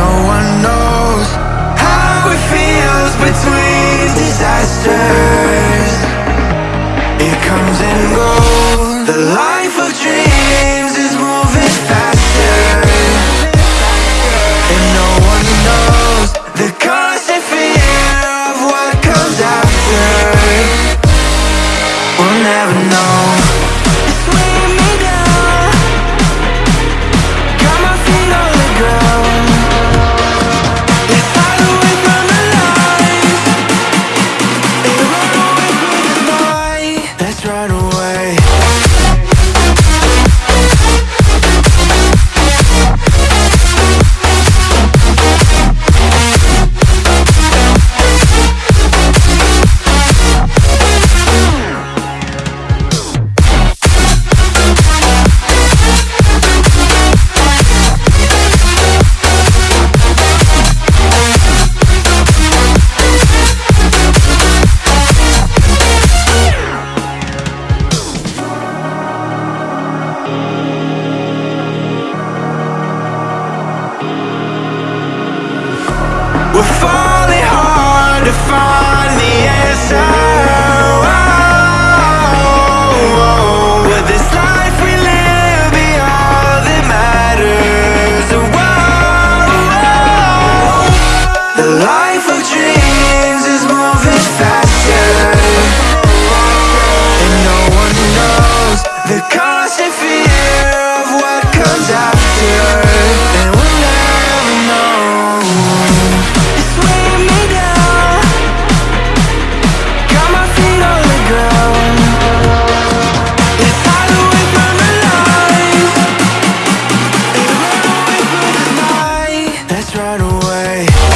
no one knows how it feels between disasters. It comes and goes. The life of dreams is We're falling hard to find the answer. just run away.